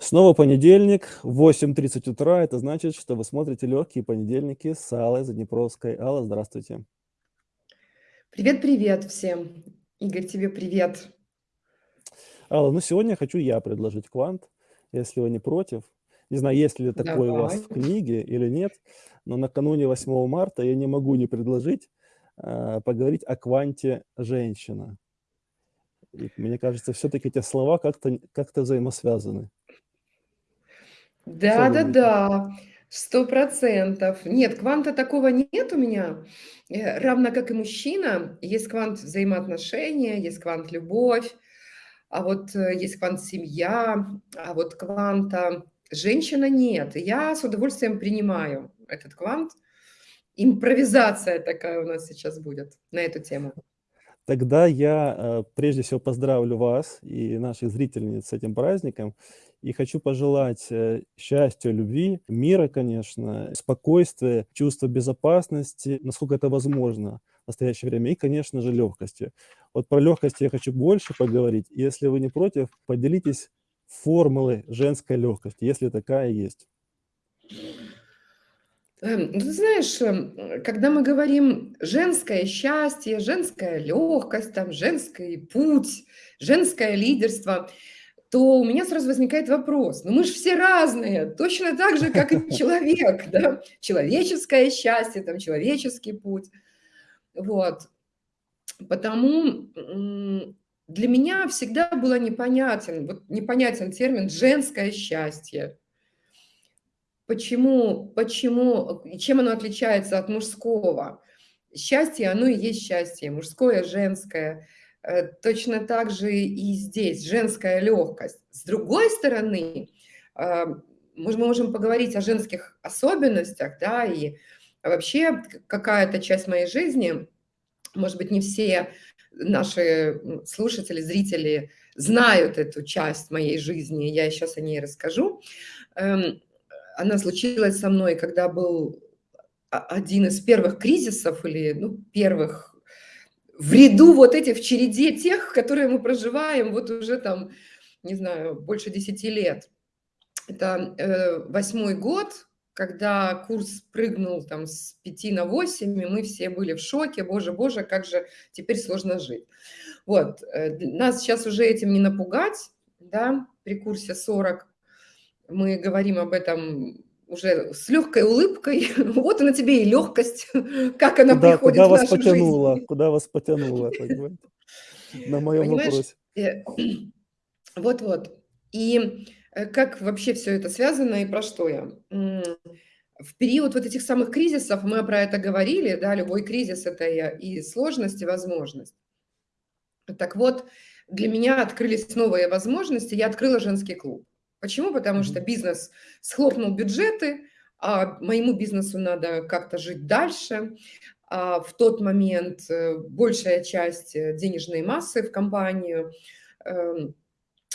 Снова понедельник, 8:30 утра. Это значит, что вы смотрите "Легкие понедельники" с Аллой Заднепровской. Алла, здравствуйте. Привет-привет всем. Игорь, тебе привет. Алла, ну, сегодня хочу я предложить квант, если вы не против. Не знаю, есть ли такой у вас Давай. в книге или нет, но накануне 8 марта я не могу не предложить, а, поговорить о кванте "женщина". И мне кажется, всё-таки эти слова как-то н как-то взаимосвязаны. Что думаете? Да-да-да, 100 %. Нет, кванта такого нет у меня, э, равно как и мужчина. Есть квант взаимоотношения, есть квант любовь, а вот, э, есть квант семья, а вот кванта женщина нет. И я с удовольствием принимаю этот квант. Импровизация такая у нас сейчас будет на эту тему. Тогда я, э, прежде всего поздравлю вас и наших зрительниц с этим праздником. И хочу пожелать, э, счастья, любви, мира, конечно, спокойствия, чувства безопасности, насколько это возможно в настоящее время, и, конечно же, легкости. Вот про легкость я хочу больше поговорить. Если вы не против, поделитесь формулой женской легкости, если такая есть. Эм, ну, ты знаешь, эм, когда мы говорим женское счастье, женская легкость, там, женский путь, женское лидерство, то у меня сразу возникает вопрос: ну, мы ж все разные, точно так же, как и человек, да? Человеческое счастье, там, человеческий путь. Вот. Потому, для меня всегда было непонятен, вот непонятен термин "женское счастье". Почему почему и чем оно отличается от мужского? Счастье, оно и есть счастье, мужское, женское. Э, точно так же и здесь женская легкость. С другой стороны, а, мож мы можем поговорить о женских особенностях, да, и вообще какая-то часть моей жизни, может быть, не все наши, слушатели, зрители знают эту часть моей жизни, я щас о ней расскажу. Эм, она случилась со мной, когда был о один из первых кризисов или, ну, первых в ряду вот этих, в череде тех, которые мы проживаем вот уже там, не знаю, больше 10 лет. Это, э, 8 год, когда курс прыгнул там с 5 на 8, и мы все были в шоке: "Боже, боже, как же теперь сложно жить". Вот, э, нас щас уже этим не напугать, да, при курсе 40. Мы говорим об этом уже с легкой улыбкой. Вот она тебе и легкость, как она Куда приходит куда в вас нашу потянуло жизнь. куда вас потянуло, понимаете, на моем Понимаешь, вопросе. э, вот-вот. И, э, как вообще всё это связано и про что я? В период вот этих самых кризисов, мы про это говорили, да, любой кризис- это и сложность, и возможность. Так вот, для меня открылись новые возможности. Я открыла женский клуб. Почему? Потому что бизнес схлопнул бюджеты, а моему бизнесу надо как-то жить дальше. А в тот момент, э, большая часть, э, денежной массы в компанию, эм,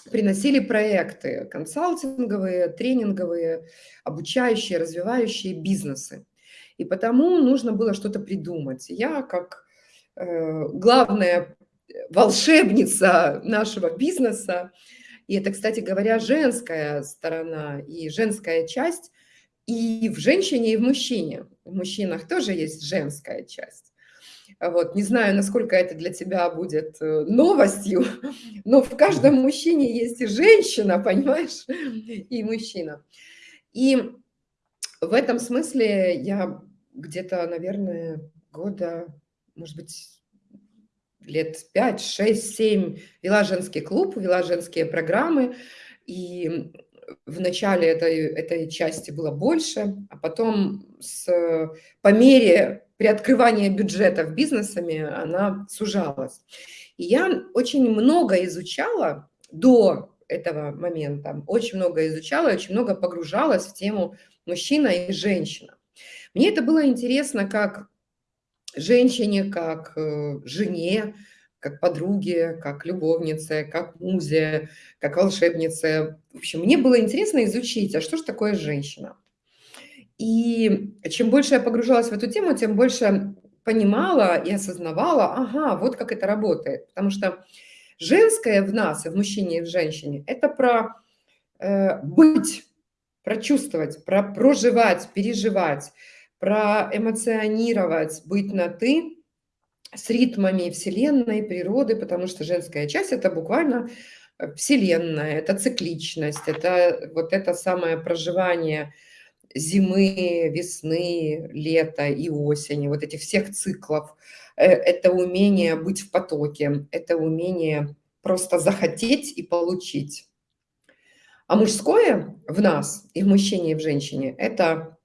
приносили проекты консалтинговые, тренинговые, обучающие, развивающие бизнесы. И потому нужно было что-то придумать. Я, как, э, главная, волшебница нашего бизнеса, и это, кстати говоря, женская сторона и женская часть и в женщине, и в мужчине. В мужчинах тоже есть женская часть. Вот, не знаю, насколько это для тебя будет, э, новостью, но в каждом мужчине есть и женщина, понимаешь, и мужчина. И в этом смысле я где-то, наверное, года, может быть, лет 5, 6, 7 вела женский клуб, вела женские программы. И, в начале этой этой части было больше, а потом с по мере приоткрывания бюджетов бизнесами она сужалась. И я очень много изучала до этого момента, очень много изучала очень много погружалась в тему мужчина и женщина. Мне это было интересно как женщине, как, э, жене, как подруге, как любовнице, как музе, как волшебнице. В общем, мне было интересно изучить, а что ж такое женщина. И чем больше я погружалась в эту тему, тем больше понимала и осознавала: ага, вот как это работает. Потому что женское в нас, и в мужчине, и в женщине- это про, э, быть, прочувствовать, про проживать, переживать, проэмоционировать, быть на «ты» с ритмами Вселенной, природы, потому что женская часть – это буквально э, Вселенная, это цикличность, это вот это самое проживание зимы, весны, лета и осени, вот этих всех циклов. Э, это умение быть в потоке, это умение просто захотеть и получить. А мужское в нас, и в мужчине, и в женщине – это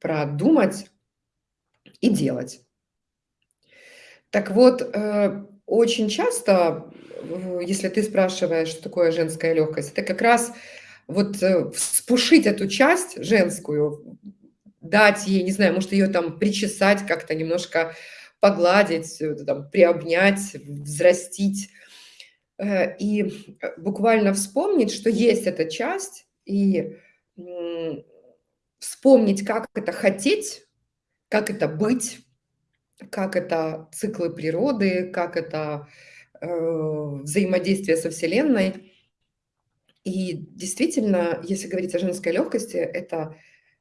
продумать и делать. Так вот, э, очень часто, если ты спрашиваешь, что такое женская легкость, это как раз вот э, вспушить эту часть женскую, дать ей, не знаю, может ее там причесать как-то, немножко погладить, э, там, приобнять, взрастить. И буквально вспомнить, что есть эта часть, и вспомнить, как это хотеть, как это быть, как это циклы природы, как это э, взаимодействие со Вселенной. И действительно, если говорить о женской легкости, это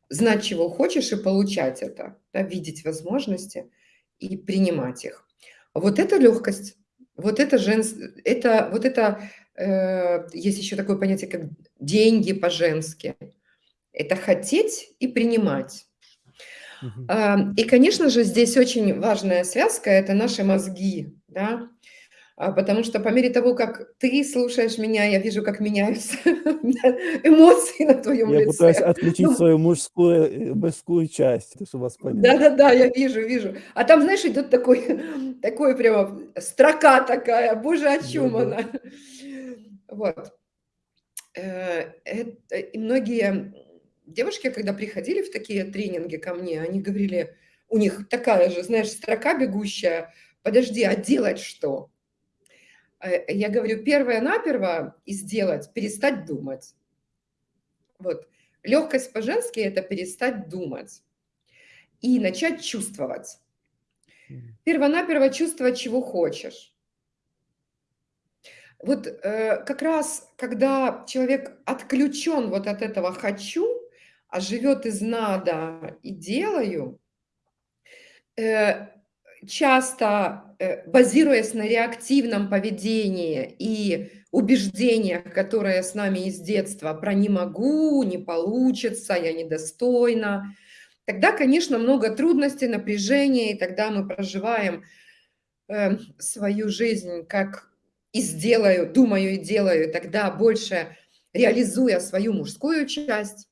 знать, чего хочешь, и получать это, да, видеть возможности и принимать их. Вот это легкость, вот это женс... это, вот это, э, есть еще такое понятие, как деньги по-женски. Это хотеть и принимать. И, конечно же, здесь очень важная связка – это наши мозги, да, а, потому что по мере того, как ты слушаешь меня, я вижу, как меняются эмоции на твоем Я лице. пытаюсь отключить Ну, свою мужскую, э, мужскую часть, чтобы вас понять. Да-да-да, я вижу, вижу. А там, знаешь, идет такой, такой прямо строка такая, боже, о чем Да-да. она? Вот. Э, эт- И многие девушки, когда приходили в такие тренинги ко мне, они говорили, у них такая же, знаешь, строка бегущая, подожди, а делать что? Э, Я говорю, первое-наперво и сделать, перестать думать. Вот. Легкость по-женски – это перестать думать и начать чувствовать. Первонаперво чувствовать, чего хочешь. Вот э, как раз, когда человек отключен вот от этого «хочу», а живет из «надо» и «делаю», э, часто э, базируясь на реактивном поведении и убеждениях, которые с нами из детства про «не могу», «не получится», «я недостойна», тогда, конечно, много трудностей, напряжения, и тогда мы проживаем э, свою жизнь как и сделаю, думаю и делаю, тогда больше реализуя свою мужскую часть.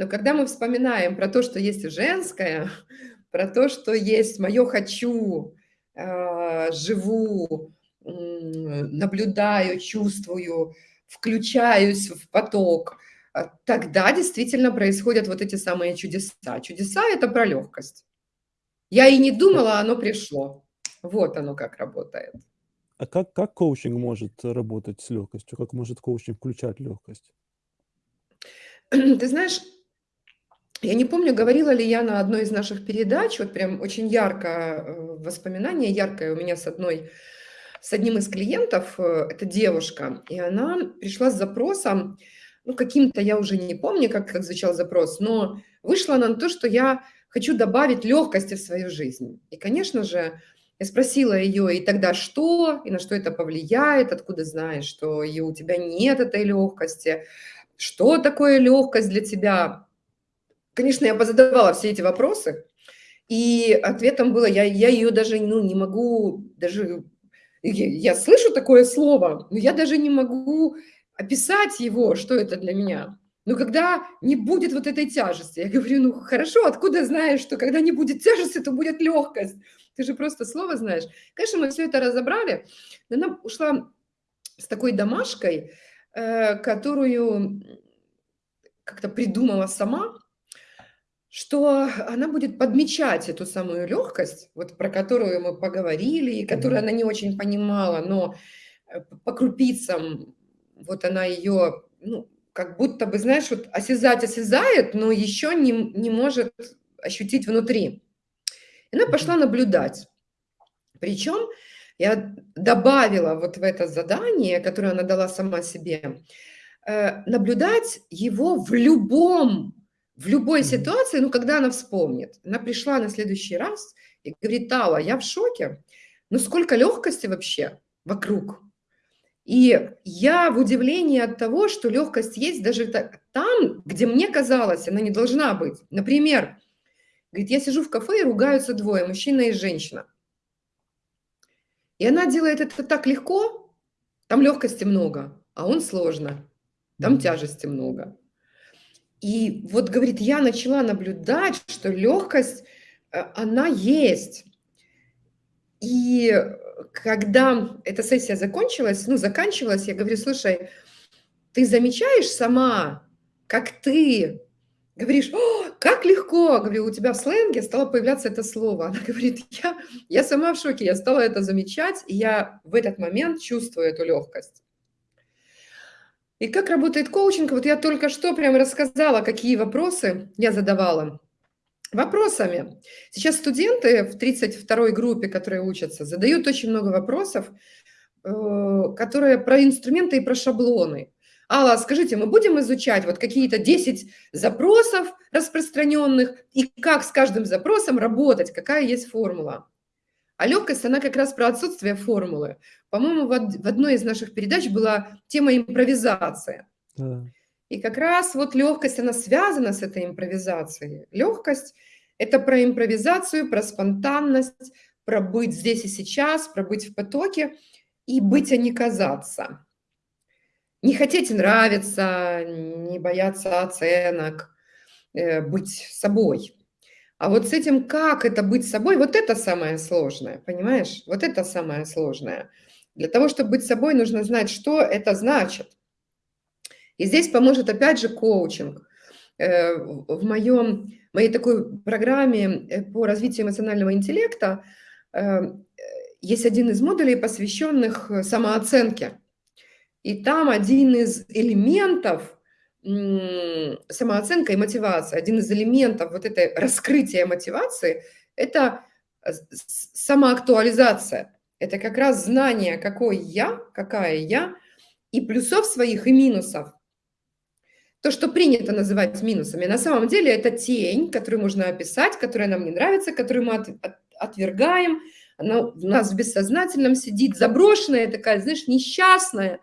Но когда мы вспоминаем про то, что есть женское, про то, что есть мое «хочу», э, живу, наблюдаю, чувствую, включаюсь в поток, э, тогда действительно происходят вот эти самые чудеса. Чудеса – это про легкость. Я и не думала, оно пришло. Вот оно как работает. А как, как коучинг может работать с легкостью? Как может коучинг включать легкость? Ты знаешь, я не помню, говорила ли я на одной из наших передач, вот прям очень ярко э, воспоминание, яркое у меня с одной, с одним из клиентов, э, это девушка, и она пришла с запросом, ну, каким-то, я уже не помню, как, как звучал запрос, но вышла она на то, что я хочу добавить легкости в свою жизнь. И, конечно же, я спросила ее, и тогда что, и на что это повлияет, откуда знаешь, что и у тебя нет этой легкости, что такое легкость для тебя? Конечно, я позадавала все эти вопросы, и ответом было, я, я ее даже ну, не могу, даже я, слышу такое слово, но я даже не могу описать его, что это для меня. Но когда не будет вот этой тяжести, я говорю, ну хорошо, откуда знаешь, что когда не будет тяжести, то будет легкость? Ты же просто слово знаешь. Конечно, мы все это разобрали, но она ушла с такой домашкой, э, которую как-то придумала сама, что она будет подмечать эту самую легкость, вот про которую мы поговорили, и которую Мгм. она не очень понимала, но э, по крупицам вот она ее, ну, как будто бы, знаешь, вот осязать осязает, но еще не, не может ощутить внутри. И она пошла наблюдать. Причем я добавила вот в это задание, которое она дала сама себе, э, наблюдать его в любом, в любой ситуации, ну, когда она вспомнит. Она пришла на следующий раз и говорит, Тала, я в шоке, ну, сколько легкости вообще вокруг. И я в удивлении от того, что легкость есть даже там, где мне казалось, она не должна быть. Например, говорит, я сижу в кафе и ругаются двое, мужчина и женщина. И она делает это так легко, там легкости много, а он сложно, там тяжести много. И вот, говорит, я начала наблюдать, что легкость, э, она есть. И когда эта сессия закончилась, ну, заканчивалась, я говорю, слушай, ты замечаешь сама, как ты говоришь, О, как легко, говорю, у тебя в сленге стало появляться это слово. Она говорит, я, я сама в шоке, я стала это замечать, и я в этот момент чувствую эту легкость. И как работает коучинг, вот я только что прям рассказала, какие вопросы я задавала вопросами. Сейчас студенты в 32-й группе, которые учатся, задают очень много вопросов, э, которые про инструменты и про шаблоны. Алла, скажите, мы будем изучать вот какие-то 10 запросов распространенных и как с каждым запросом работать, какая есть формула? А легкость, она как раз про отсутствие формулы. По-моему, в одной из наших передач была тема импровизация. Да. И как раз вот легкость, она связана с этой импровизацией. Легкость – это про импровизацию, про спонтанность, про быть здесь и сейчас, про быть в потоке и быть, а не казаться. Не хотеть нравиться, не бояться оценок, э, быть собой. А вот с этим, как это быть собой, вот это самое сложное, понимаешь? Вот это самое сложное. Для того, чтобы быть собой, нужно знать, что это значит. И здесь поможет опять же коучинг. Э, в моем, моей такой программе э, по развитию эмоционального интеллекта э, есть один из модулей, посвященных самооценке. И там один из элементов самооценка и мотивация, один из элементов вот этой раскрытия мотивации – это самоактуализация. Это как раз знание, какой я, какая я, и плюсов своих, и минусов то, что принято называть минусами, на самом деле это тень, которую можно описать, которая нам не нравится, которую мы от, от, отвергаем, она у нас в бессознательном сидит, заброшенная такая, знаешь, несчастная.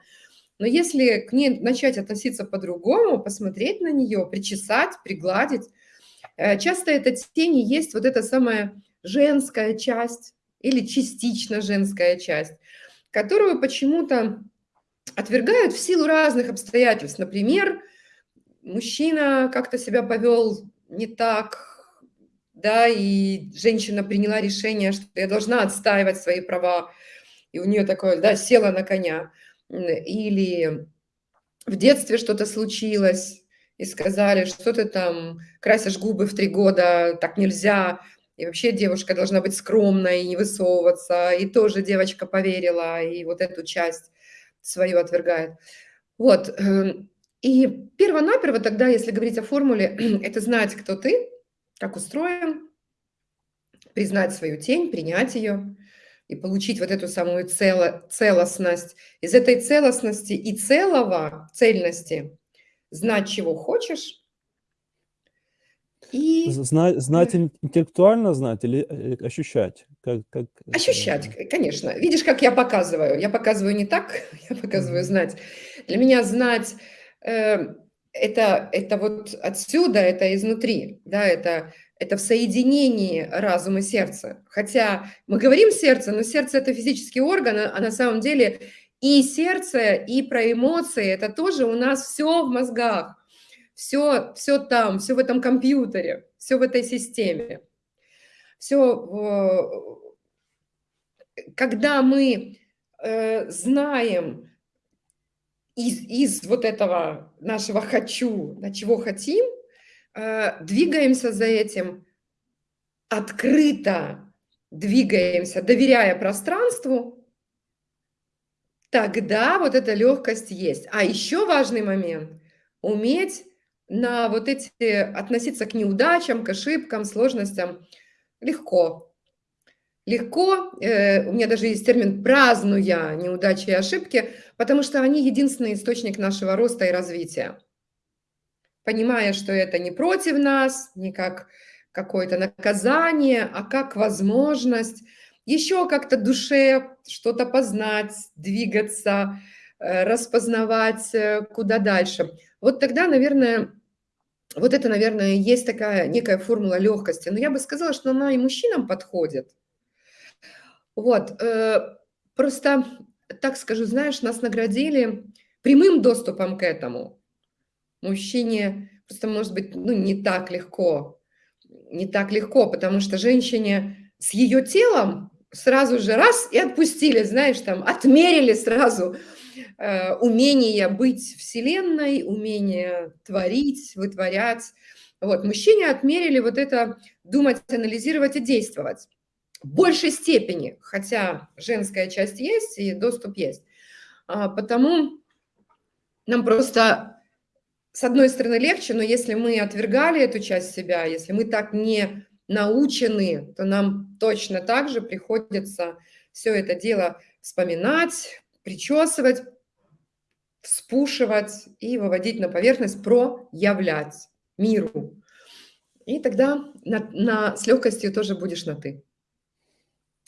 Но если к ней начать относиться по-другому, посмотреть на нее, причесать, пригладить, э, часто эта тень есть вот эта самая женская часть или частично женская часть, которую почему-то отвергают в силу разных обстоятельств. Например, мужчина как-то себя повел не так, да, и женщина приняла решение, что я должна отстаивать свои права, и у нее такое, да, села на коня. Или в детстве что-то случилось, и сказали, что ты там красишь губы в три года, так нельзя, и вообще девушка должна быть скромной не высовываться, и тоже девочка поверила, и вот эту часть свою отвергает. Вот, эм, и перво-наперво тогда, если говорить о формуле, это знать, кто ты, как устроен, признать свою тень, принять ее и получить вот эту самую цело, целостность. Из этой целостности и целого, цельности, знать, чего хочешь. И... Знать, знать интеллектуально знать или э, ощущать? Как, как... Ощущать, конечно. Видишь, как я показываю? Я показываю не так, я показываю знать. Для меня знать Эм, это, это вот отсюда, это изнутри, да, это, это в соединении разума и сердца. Хотя мы говорим сердце, но сердце – это физический орган, а на самом деле и сердце, и про эмоции – это тоже у нас все в мозгах, все, все там, все в этом компьютере, все в этой системе. Все, когда мы э, знаем, из, из вот этого нашего «хочу», на чего хотим, двигаемся за этим открыто, двигаемся, доверяя пространству, тогда вот эта легкость есть. А еще важный момент – уметь на вот эти, относиться к неудачам, к ошибкам, сложностям легко. легко, э, у меня даже есть термин «празднуя неудачи и ошибки», потому что они единственный источник нашего роста и развития. Понимая, что это не против нас, не как какое-то наказание, а как возможность еще как-то душе что-то познать, двигаться, э, распознавать, э, куда дальше. Вот тогда, наверное, вот это, наверное, есть такая некая формула легкости. Но я бы сказала, что она и мужчинам подходит. Вот, э, просто, так скажу, знаешь, нас наградили прямым доступом к этому. Мужчине просто, может быть, ну, не так легко, не так легко, потому что женщине с ее телом сразу же раз и отпустили, знаешь, там, отмерили сразу э, умение быть вселенной, умение творить, вытворять. Вот, мужчине отмерили вот это думать, анализировать и действовать в большей степени, хотя женская часть есть и доступ есть. А, потому нам просто, с одной стороны, легче, но если мы отвергали эту часть себя, если мы так не научены, то нам точно так же приходится все это дело вспоминать, причесывать, спушивать и выводить на поверхность, проявлять миру. И тогда на, на, с легкостью тоже будешь на «ты».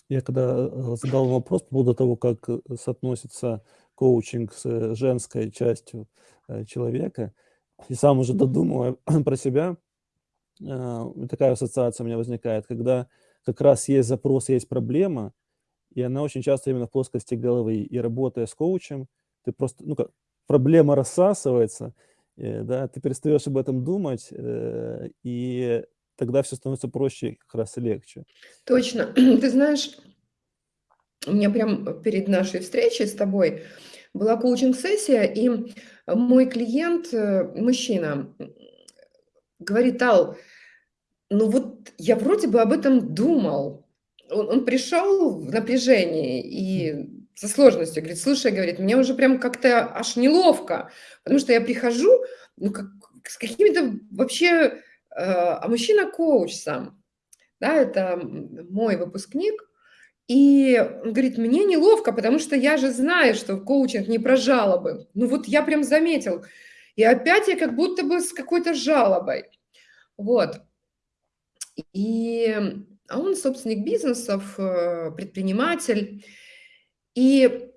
Я когда э, задал вопрос по поводу того, как э, соотносится коучинг с э, женской частью человека, и сам уже додумывая про себя, такая ассоциация у меня возникает, когда как раз есть запрос, есть проблема, и она очень часто именно в плоскости головы. И работая с коучем, ты просто, ну как, проблема рассасывается, да, ты перестаешь об этом думать, и тогда все становится проще, как раз и легче. Точно. Ты знаешь, у меня прям перед нашей встречей с тобой была коучинг-сессия, и мой клиент, э, мужчина, говорит, Ал, ну вот я вроде бы об этом думал. Он, он пришел в напряжении и со сложностью, говорит, слушай, говорит, мне уже прям как-то аж неловко, потому что я прихожу, ну, как, с какими-то вообще Э, а мужчина коуч сам, да, это мой выпускник, и говорит, мне неловко, потому что я же знаю, что коучинг не про жалобы. Ну вот я прям заметил. И опять я как будто бы с какой-то жалобой. Вот. И а он собственник бизнесов, э, предприниматель. И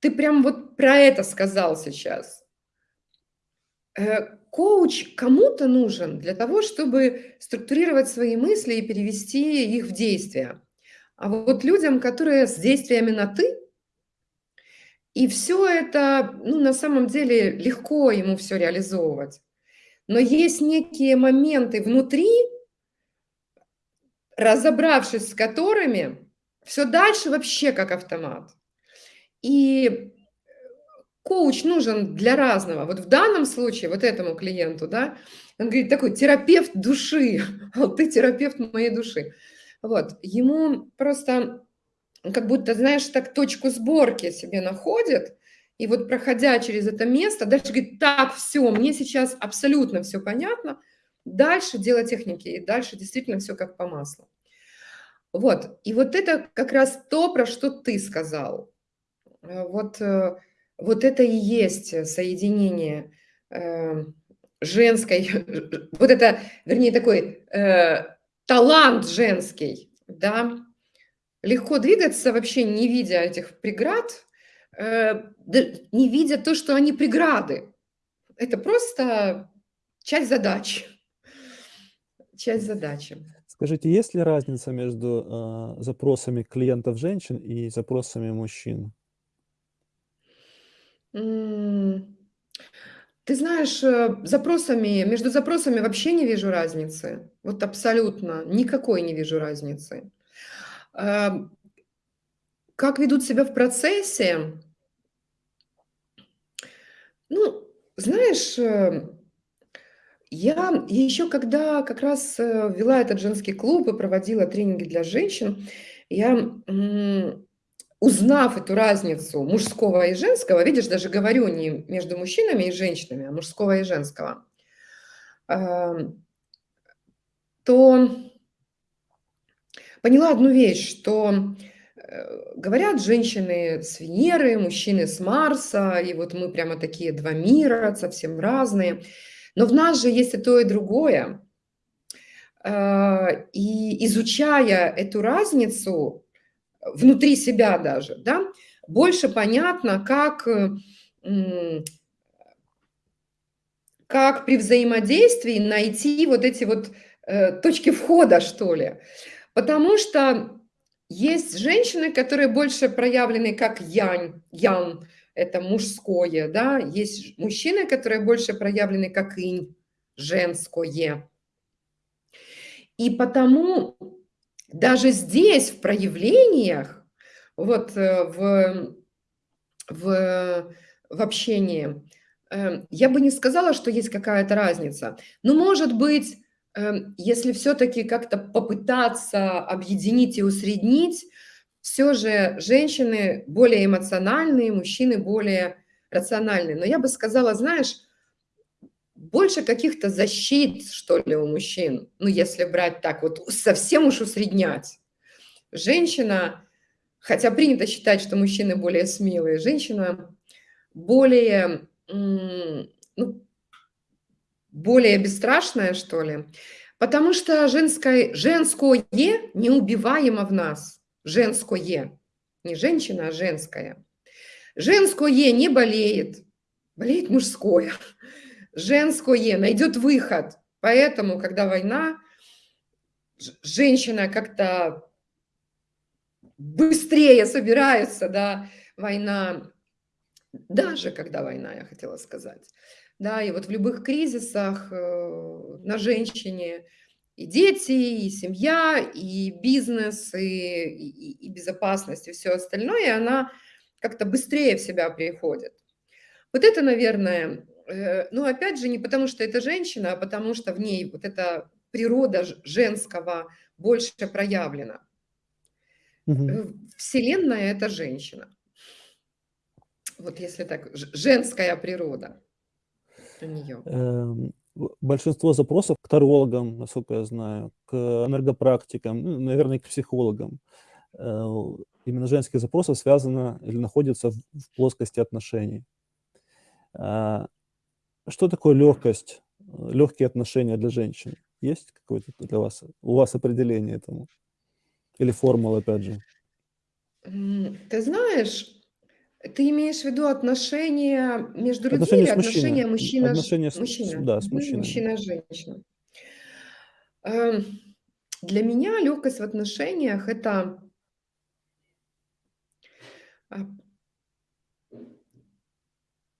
ты прям вот про это сказал сейчас. Э, коуч кому-то нужен для того, чтобы структурировать свои мысли и перевести их в действие. А вот людям, которые с действиями на «ты», и все это, ну, на самом деле, легко ему все реализовывать. Но есть некие моменты внутри, разобравшись с которыми, все дальше вообще как автомат. И коуч нужен для разного. Вот в данном случае, вот этому клиенту, да, он говорит, такой терапевт души, а ты терапевт моей души. Вот, ему просто как будто, знаешь, так точку сборки себе находит, и вот проходя через это место, дальше говорит, так, все, мне сейчас абсолютно все понятно, дальше дело техники, и дальше действительно все как по маслу. Вот, и вот это как раз то, про что ты сказал. Э, вот э, вот это и есть соединение э, женской, вот это, вернее, такой талант женский, да, легко двигаться вообще не видя этих преград, э, не видя то, что они преграды. Это просто часть задачи. Часть задачи. Скажите, есть ли разница между э, запросами клиентов женщин и запросами мужчин? Ты знаешь, э, запросами, между запросами вообще не вижу разницы. Вот абсолютно никакой не вижу разницы. Эм, как ведут себя в процессе? Ну, знаешь, э, я еще когда как раз э, вела этот женский клуб и проводила тренинги для женщин, я узнав эту разницу мужского и женского, видишь, даже говорю не между мужчинами и женщинами, а мужского и женского, то поняла одну вещь, что э, говорят женщины с Венеры, мужчины с Марса, и вот мы прямо такие два мира, совсем разные. Но в нас же есть и то, и другое. Э, и изучая эту разницу внутри себя даже, да, больше понятно, как, как при взаимодействии найти вот эти вот э, точки входа, что ли. Потому что есть женщины, которые больше проявлены как янь, ян, это мужское, да, есть мужчины, которые больше проявлены как инь, женское. И потому даже здесь, в проявлениях, вот э, в, в, в общении, э, я бы не сказала, что есть какая-то разница. Но, может быть, Эм, если все-таки как-то попытаться объединить и усреднить, все же женщины более эмоциональные, мужчины более рациональные. Но я бы сказала, знаешь, больше каких-то защит, что ли, у мужчин, ну, если брать так, вот совсем уж усреднять. Женщина, хотя принято считать, что мужчины более смелые, женщина более, ну, более бесстрашная, что ли, потому что женское, женское неубиваемо в нас. Женское. Не женщина, а женское. Женское не болеет, болеет мужское. Женское найдет выход. Поэтому, когда война, женщина как-то быстрее собирается, да, война, даже когда война, я хотела сказать, да, и вот в любых кризисах э, на женщине и дети, и семья, и бизнес, и, и, и безопасность, и все остальное, она как-то быстрее в себя приходит. Вот это, наверное, ну, опять же, не потому что это женщина, а потому что в ней вот эта природа женского больше проявлена. Угу. Вселенная – это женщина. Вот если так, женская природа у нее? Эм, большинство запросов к тарологам, насколько я знаю, к энергопрактикам, ну, наверное, к психологам. Э, именно женских запросов связано или находится в плоскости отношений. Что такое легкость, легкие отношения для женщин? Есть какое-то для вас, у вас определение этому? Или формула, опять же? Ты знаешь, ты имеешь в виду отношения между людьми отношения или отношения мужчина, отношения с, мужчина? Да, с мужчиной. Мужчина-женщина. Эм, для меня легкость в отношениях – это а,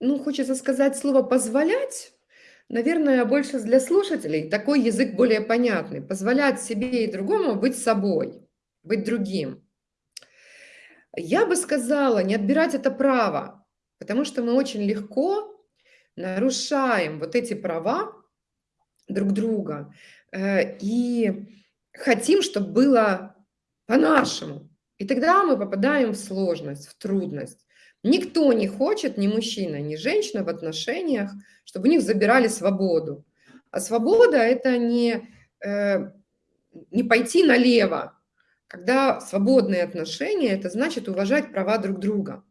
ну, хочется сказать слово «позволять», наверное, больше для слушателей такой язык более понятный. Позволять себе и другому быть собой, быть другим. Я бы сказала, не отбирать это право, потому что мы очень легко нарушаем вот эти права друг друга э, и хотим, чтобы было по-нашему. И тогда мы попадаем в сложность, в трудность. Никто не хочет, ни мужчина, ни женщина в отношениях, чтобы у них забирали свободу. А свобода – это не, э, не пойти налево, когда свободные отношения, это значит уважать права друг друга.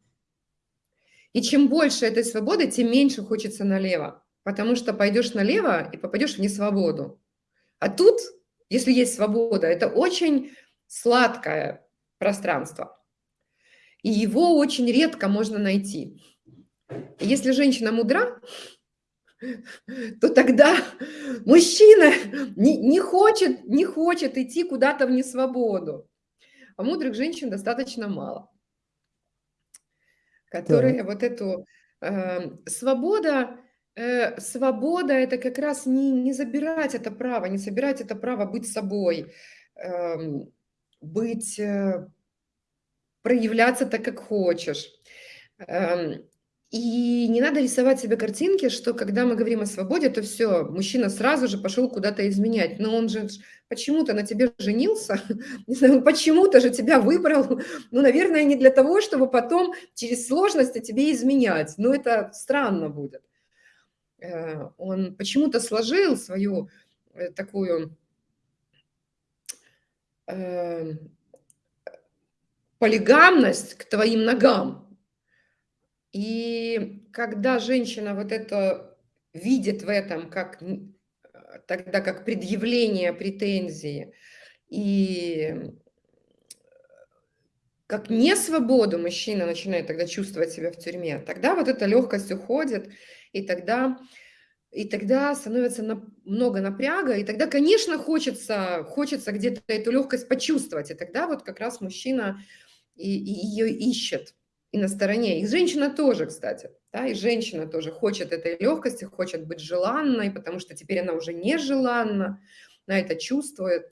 И чем больше этой свободы, тем меньше хочется налево, потому что пойдешь налево и попадешь в несвободу. А тут, если есть свобода, это очень сладкое пространство. И его очень редко можно найти. Если женщина мудра, то тогда мужчина не, не, хочет, не хочет идти куда-то в несвободу а мудрых женщин достаточно мало, которые так. вот эту э, свобода, э, свобода это как раз не, не забирать это право, не собирать это право быть собой, э, быть, э, проявляться так, как хочешь. Э, и не надо рисовать себе картинки, что когда мы говорим о свободе, то все, мужчина сразу же пошел куда-то изменять. Но он же почему-то на тебе женился, не знаю, почему-то же тебя выбрал. Ну, наверное, не для того, чтобы потом через сложности тебе изменять. Но это странно будет. Э, он почему-то сложил свою э, такую э, полигамность к твоим ногам. И когда женщина вот это видит в этом как тогда как предъявление претензии и как не свободу мужчина начинает тогда чувствовать себя в тюрьме, тогда вот эта легкость уходит, и тогда, и тогда становится на, много напряга, и тогда, конечно, хочется, хочется где-то эту легкость почувствовать, и тогда вот как раз мужчина и, и ее ищет и на стороне. И женщина тоже, кстати, да, и женщина тоже хочет этой легкости, хочет быть желанной, потому что теперь она уже не желанна, она это чувствует.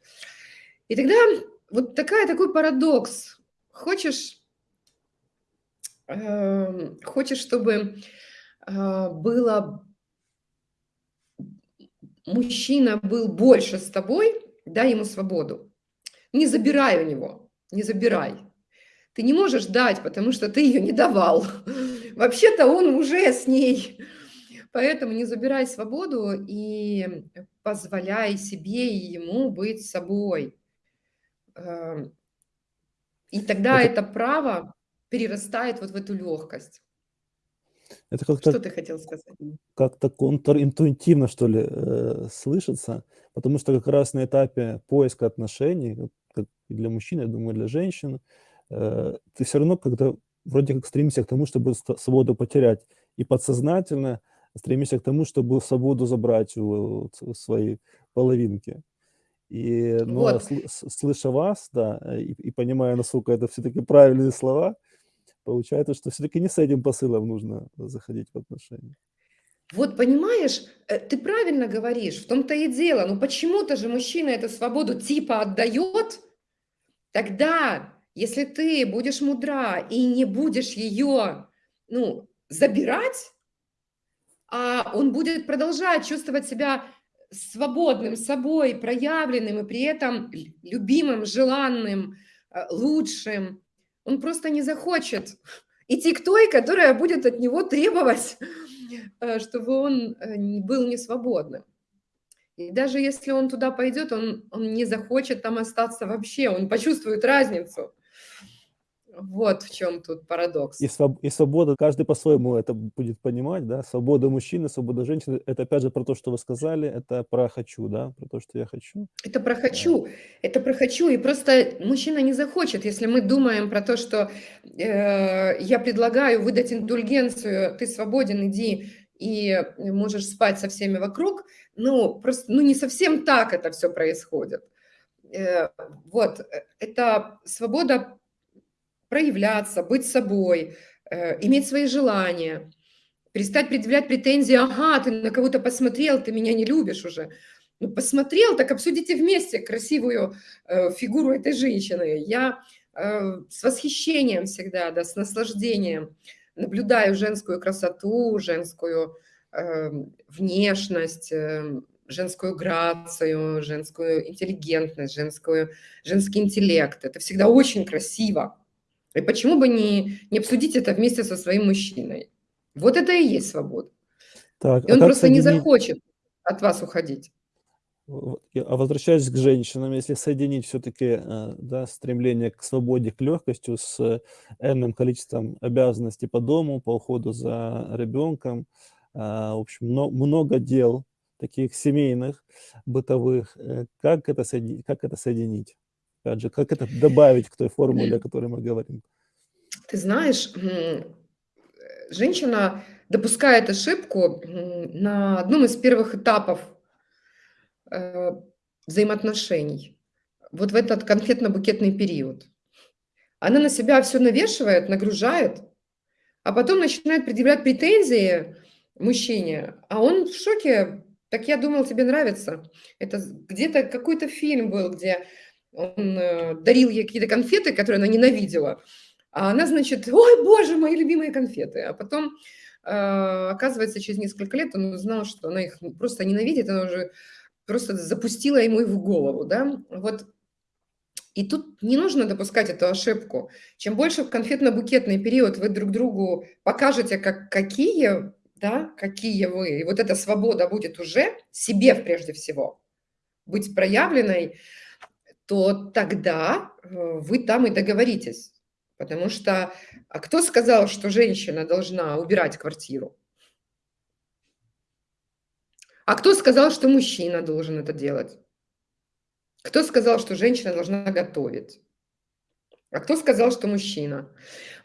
И тогда вот такая, такой парадокс, Хочешь, э, хочешь, чтобы э, было мужчина был больше с тобой, дай ему свободу. Не забирай у него, не забирай. Ты не можешь дать, потому что ты ее не давал. Вообще-то он уже с ней. Поэтому не забирай свободу и позволяй себе и ему быть собой. Эм, и тогда это, это право перерастает вот в эту легкость. Это как-то, что ты хотел сказать? Как-то контринтуитивно, что ли, э, слышится, потому что как раз на этапе поиска отношений, как для мужчин, я думаю, для женщин, э, ты все равно когда вроде как стремишься к тому, чтобы свободу потерять, и подсознательно стремишься к тому, чтобы свободу забрать у, своей половинки. И, но Вот. слыша вас, да, э, и, и понимая, насколько это все-таки правильные слова, получается, что все-таки не с этим посылом нужно заходить в отношения. Вот понимаешь, э, ты правильно говоришь, в том-то и дело. Ну почему-то же мужчина эту свободу типа отдает, тогда, если ты будешь мудра и не будешь ее, ну, забирать, а он будет продолжать чувствовать себя свободным собой, проявленным и при этом любимым, желанным, э, лучшим, он просто не захочет идти к той, которая будет от него требовать, э, чтобы он э, был не свободным. И даже если он туда пойдет, он, он не захочет там остаться вообще, он почувствует разницу. Вот в чем тут парадокс. И, своб и свобода, каждый по-своему это будет понимать, да, свобода мужчины, свобода женщины, это опять же про то, что вы сказали, это про «хочу», да, про то, что я хочу. Это про «хочу», да. это про «хочу», и просто мужчина не захочет, если мы думаем про то, что э, я предлагаю выдать индульгенцию, ты свободен, иди и можешь спать со всеми вокруг, ну, просто, ну, не совсем так это все происходит. Э, вот, э, это свобода проявляться, быть собой, э, иметь свои желания, перестать предъявлять претензии, ага, ты на кого-то посмотрел, ты меня не любишь уже. Ну, посмотрел, так обсудите вместе красивую э, фигуру этой женщины. Я э, с восхищением всегда, да, с наслаждением наблюдаю женскую красоту, женскую э, внешность, э, женскую грацию, женскую интеллигентность, женскую, женский интеллект. Это всегда очень красиво. И почему бы не, не обсудить это вместе со своим мужчиной? Вот это и есть свобода. Так, и а он просто соединить... не захочет от вас уходить. А возвращаясь к женщинам, если соединить все-таки э, да, стремление к свободе, к легкости с энным количеством обязанностей по дому, по уходу за ребенком, а, в общем, много дел таких семейных, бытовых, э, как это соединить? Как это соединить? Опять же, как это добавить к той формуле, о которой мы говорим? Ты знаешь, женщина допускает ошибку на одном из первых этапов э, взаимоотношений. Вот в этот конфетно-букетный период. Она на себя все навешивает, нагружает, а потом начинает предъявлять претензии мужчине, а он в шоке. Так я думал, тебе нравится. Это где-то какой-то фильм был, где он э, дарил ей какие-то конфеты, которые она ненавидела, а она, значит, ой, боже, мои любимые конфеты. А потом, э, оказывается, через несколько лет он узнал, что она их просто ненавидит, она уже просто запустила ему их в голову, да, вот. И тут не нужно допускать эту ошибку. Чем больше в конфетно-букетный период вы друг другу покажете, как, какие, да, какие вы, и вот эта свобода будет уже себе прежде всего быть проявленной, то тогда э, вы там и договоритесь. Потому что а кто сказал, что женщина должна убирать квартиру? А кто сказал, что мужчина должен это делать? Кто сказал, что женщина должна готовить? А кто сказал, что мужчина?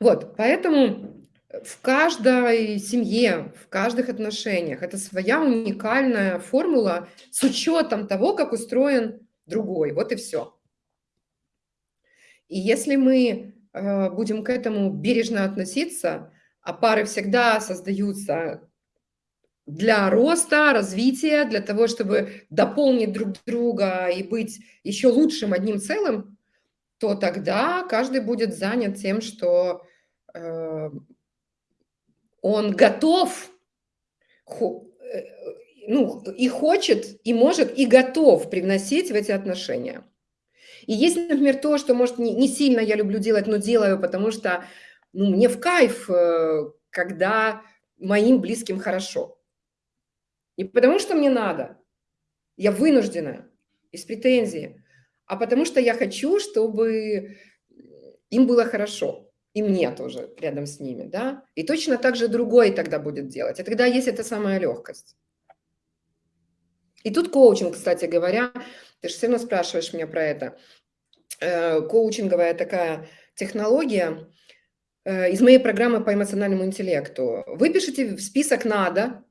Вот, поэтому в каждой семье, в каждых отношениях это своя уникальная формула с учетом того, как устроен другой. Вот и все. И если мы э, будем к этому бережно относиться, а пары всегда создаются для роста, развития, для того, чтобы дополнить друг друга и быть еще лучшим одним целым, то тогда каждый будет занят тем, что э, он готов, э, ну, и хочет, и может, и готов привносить в эти отношения. И есть, например, то, что, может, не, сильно я люблю делать, но делаю, потому что ну, мне в кайф, э, когда моим близким хорошо. Не потому что мне надо, я вынуждена, из претензии, а потому что я хочу, чтобы им было хорошо, и мне тоже рядом с ними, да. И точно так же другой тогда будет делать. И тогда есть эта самая легкость. И тут коучинг, кстати говоря, ты же все равно спрашиваешь меня про это. Э, коучинговая такая технология э, из моей программы по эмоциональному интеллекту. Выпишите в список «надо»,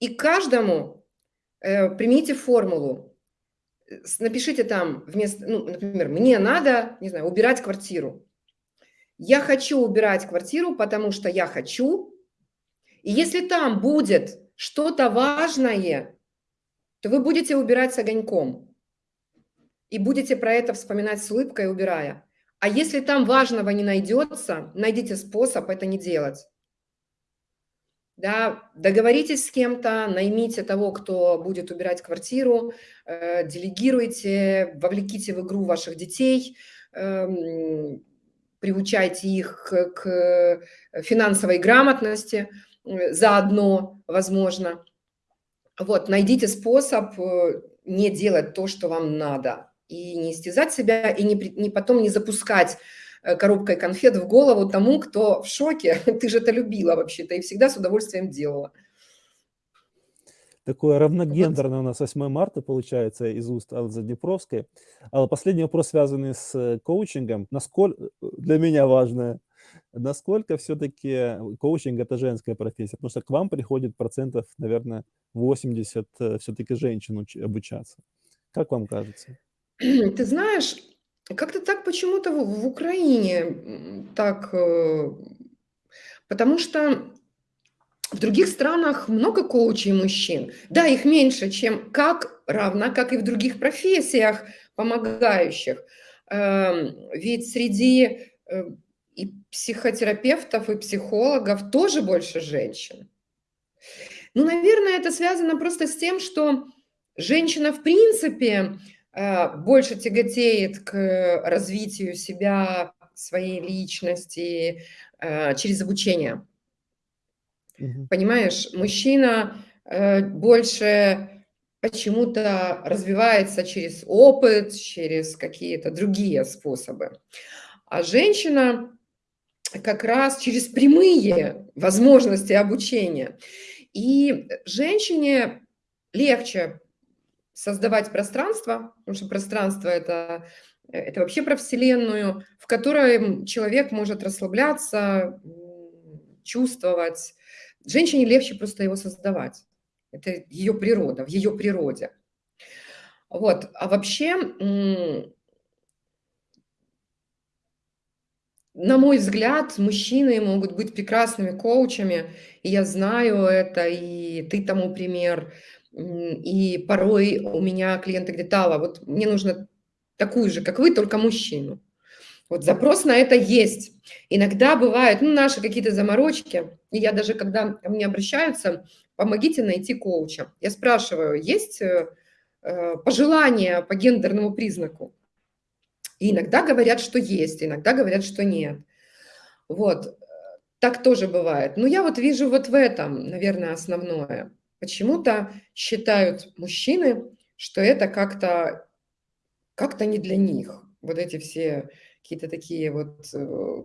и каждому э, примите формулу. Напишите там вместо, ну, например, мне надо, не знаю, убирать квартиру. Я хочу убирать квартиру, потому что я хочу. И если там будет что-то важное, то вы будете убирать с огоньком. И будете про это вспоминать с улыбкой, убирая. А если там важного не найдется, найдите способ это не делать да, договоритесь с кем-то, наймите того, кто будет убирать квартиру, э, делегируйте, вовлеките в игру ваших детей, э, приучайте их к, к финансовой грамотности э, заодно, возможно. Вот, найдите способ э, не делать то, что вам надо, и не истязать себя, и не, не потом не запускать Э, коробкой конфет в голову тому, кто в шоке. Ты же это любила вообще-то и всегда с удовольствием делала. Такое равногендерное у нас 8 марта получается из уст Аллы Заднепровской. Алла, последний вопрос, связанный с э, коучингом. Насколько, для меня важное, насколько все-таки коучинг – это женская профессия? Потому что к вам приходит процентов, наверное, 80 все-таки женщин обучаться. Как вам кажется? Ты знаешь, как-то так почему-то в в Украине, так, э, потому что в других странах много коучей мужчин. Да, их меньше, чем как равно, как и в других профессиях помогающих. Эм, ведь среди, э, и психотерапевтов, и психологов тоже больше женщин. Ну, наверное, это связано просто с тем, что женщина в принципе Э, больше тяготеет к развитию себя, своей личности э, через обучение. Угу. Понимаешь, мужчина э, больше почему-то развивается через опыт, через какие-то другие способы. А женщина как раз через прямые возможности обучения. И женщине легче создавать пространство, потому что пространство это, это вообще про Вселенную, в которой человек может расслабляться, чувствовать. Женщине легче просто его создавать. Это ее природа, в ее природе. Вот. А вообще, на мой взгляд, мужчины могут быть прекрасными коучами, и я знаю это, и ты тому пример. И порой у меня клиенты говорят, Алла, вот мне нужно такую же, как вы, только мужчину. Вот запрос на это есть. Иногда бывают ну, наши какие-то заморочки. И я даже, когда ко мне обращаются, помогите найти коуча. Я спрашиваю, есть э, э пожелания по гендерному признаку? И иногда говорят, что есть, иногда говорят, что нет. Вот, так тоже бывает. Но я вот вижу вот в этом, наверное, основное. Почему-то считают мужчины, что это как-то как-то не для них. Вот эти все какие-то такие вот э,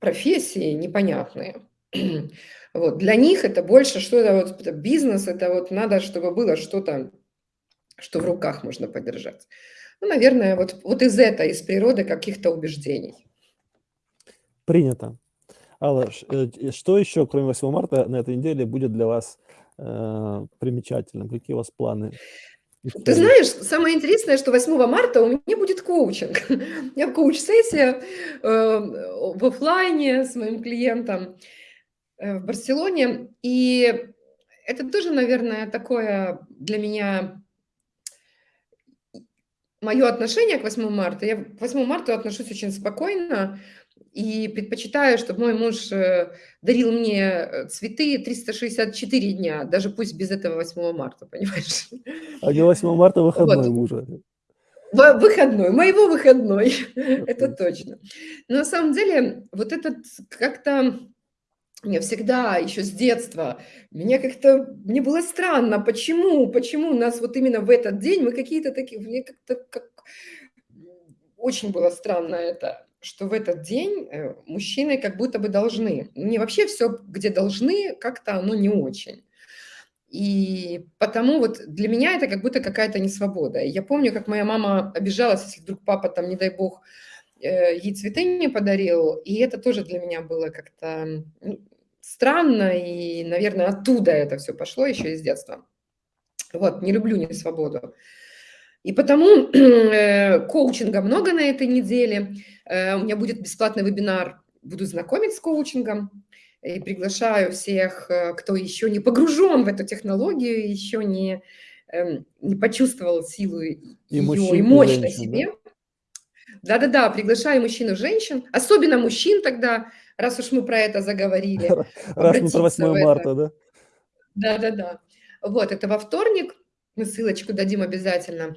профессии непонятные. Вот. Для них это больше что-то, вот, бизнес, это вот надо, чтобы было что-то, что в руках можно подержать. Ну, наверное, вот, вот из этой, из природы каких-то убеждений. Принято. Алла, э, что еще, кроме 8 марта, на этой неделе будет для вас э, примечательным? Какие у вас планы? Ты знаешь, самое интересное, что 8 марта у меня будет коучинг. У меня коуч-сессия э, в офлайне с моим клиентом э, в Барселоне. И это тоже, наверное, такое для меня мое отношение к 8 марта. Я к 8 марта отношусь очень спокойно и предпочитаю, чтобы мой муж э, дарил мне э, цветы 364 дня, даже пусть без этого 8 марта, понимаешь? А не 8 марта выходной вот. мужа. Выходной, моего выходной, это точно. Но на самом деле, вот этот как-то мне всегда, еще с детства, мне как-то, мне было странно, почему, почему у нас вот именно в этот день мы какие-то такие, мне как-то как, очень было странно это что в этот день э, мужчины как будто бы должны. Не вообще все, где должны, как-то оно не очень. И потому вот для меня это как будто какая-то несвобода. Я помню, как моя мама обижалась, если вдруг папа там, не дай бог, ей цветы не подарил. И это тоже для меня было как-то ну, странно. И, наверное, оттуда это все пошло еще из детства. Вот, не люблю несвободу. И потому э, коучинга много на этой неделе. Э, у меня будет бесплатный вебинар, буду знакомить с коучингом. И приглашаю всех, э, кто еще не погружен в эту технологию, еще не, э, не почувствовал силу и ее мужчин, и мощь на себе. Да-да-да, приглашаю мужчин и женщин, особенно мужчин тогда, раз уж мы про это заговорили. Раз мы про 8 марта, да? Да-да-да. Вот, это во вторник, мы ссылочку дадим обязательно.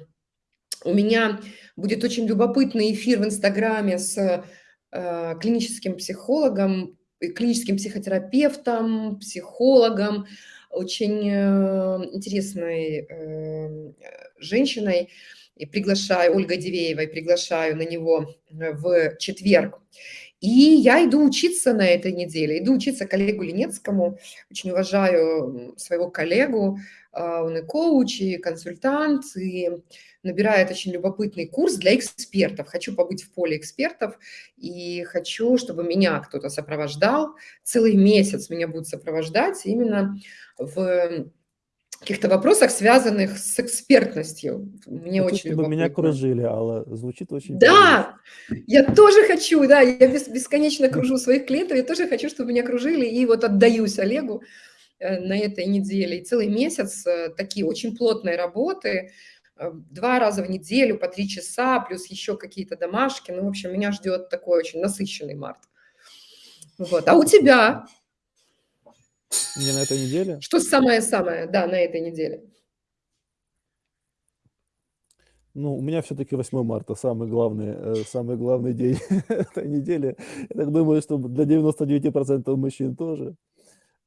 У меня будет очень любопытный эфир в Инстаграме с э, клиническим психологом, клиническим психотерапевтом, психологом, очень э, интересной э, женщиной. И приглашаю, Ольга Дивеевой, приглашаю на него в четверг. И я иду учиться на этой неделе, иду учиться коллегу Ленецкому, очень уважаю своего коллегу, а, он и коуч, и консультант, и набирает очень любопытный курс для экспертов. Хочу побыть в поле экспертов и хочу, чтобы меня кто-то сопровождал. Целый месяц меня будут сопровождать именно в каких-то вопросах, связанных с экспертностью. Мне хочу, очень чтобы меня кружили, Алла. Звучит очень Да, правильно. я тоже хочу, да, я бесконечно кружу своих клиентов, я тоже хочу, чтобы меня кружили, и вот отдаюсь Олегу э, на этой неделе. И целый месяц э, такие очень плотные работы, Э, два раза в неделю по три часа, плюс еще какие-то домашки. Ну, в общем, меня ждет такой очень насыщенный март. Вот. А у тебя? Не на этой неделе? Что самое-самое, да, на этой неделе? Ну, у меня все-таки 8 марта самый главный, э, самый главный день этой недели. Я так думаю, что для 99% мужчин тоже.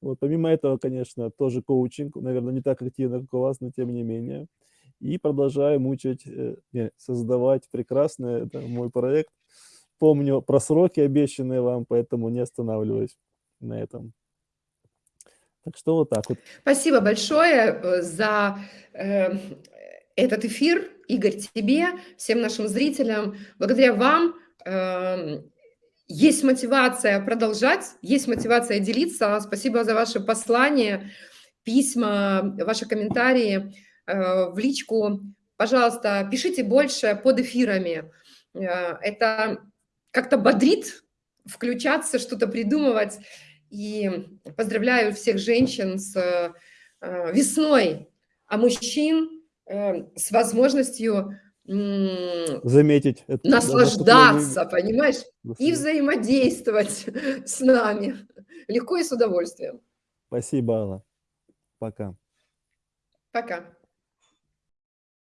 Вот, помимо этого, конечно, тоже коучинг, наверное, не так активно, как у вас, но тем не менее и продолжаю мучать, э, не, создавать прекрасный это мой проект. Помню про сроки, обещанные вам, поэтому не останавливаюсь на этом. Так что вот так вот. Спасибо большое э, за э, этот эфир, Игорь, тебе, всем нашим зрителям. Благодаря вам э, есть мотивация продолжать, есть мотивация делиться. Спасибо за ваши послания, письма, ваши комментарии. Э, в личку. Пожалуйста, пишите больше под эфирами. Э, это как-то бодрит включаться, что-то придумывать. И поздравляю всех женщин с э, весной, а мужчин с возможностью заметить, это, наслаждаться, понимаешь, и взаимодействовать с нами легко и с удовольствием. Спасибо, Алла. Пока. Пока.